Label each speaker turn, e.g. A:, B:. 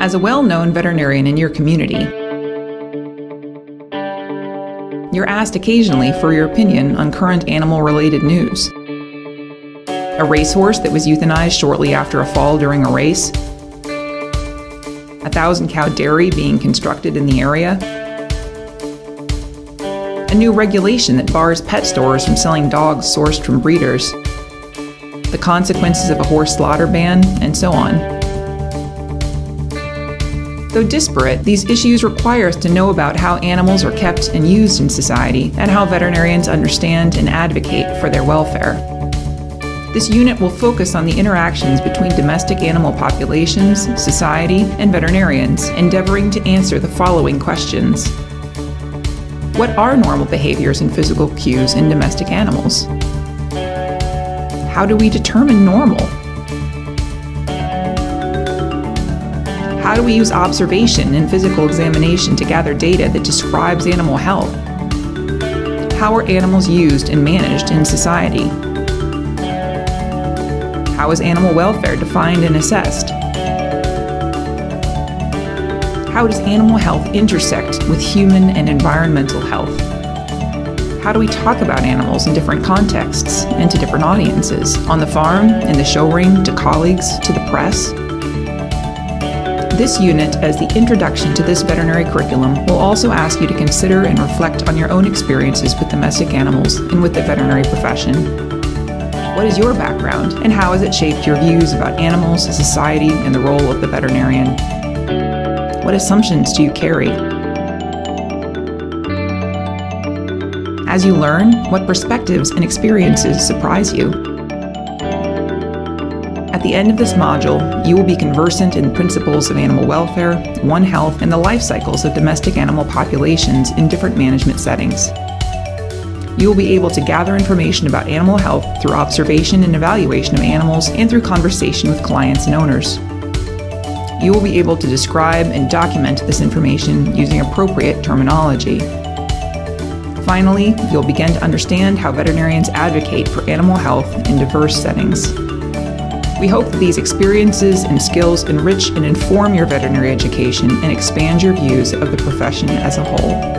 A: As a well-known veterinarian in your community, you're asked occasionally for your opinion on current animal-related news. A racehorse that was euthanized shortly after a fall during a race, a thousand cow dairy being constructed in the area, a new regulation that bars pet stores from selling dogs sourced from breeders, the consequences of a horse slaughter ban, and so on. Though disparate, these issues require us to know about how animals are kept and used in society and how veterinarians understand and advocate for their welfare. This unit will focus on the interactions between domestic animal populations, society, and veterinarians, endeavoring to answer the following questions. What are normal behaviors and physical cues in domestic animals? How do we determine normal? How do we use observation and physical examination to gather data that describes animal health? How are animals used and managed in society? How is animal welfare defined and assessed? How does animal health intersect with human and environmental health? How do we talk about animals in different contexts and to different audiences? On the farm, in the show ring, to colleagues, to the press? This unit, as the introduction to this veterinary curriculum, will also ask you to consider and reflect on your own experiences with domestic animals and with the veterinary profession. What is your background, and how has it shaped your views about animals, society, and the role of the veterinarian? What assumptions do you carry? As you learn, what perspectives and experiences surprise you? At the end of this module, you will be conversant in principles of animal welfare, One Health, and the life cycles of domestic animal populations in different management settings. You will be able to gather information about animal health through observation and evaluation of animals and through conversation with clients and owners. You will be able to describe and document this information using appropriate terminology. Finally, you'll begin to understand how veterinarians advocate for animal health in diverse settings. We hope that these experiences and skills enrich and inform your veterinary education and expand your views of the profession as a whole.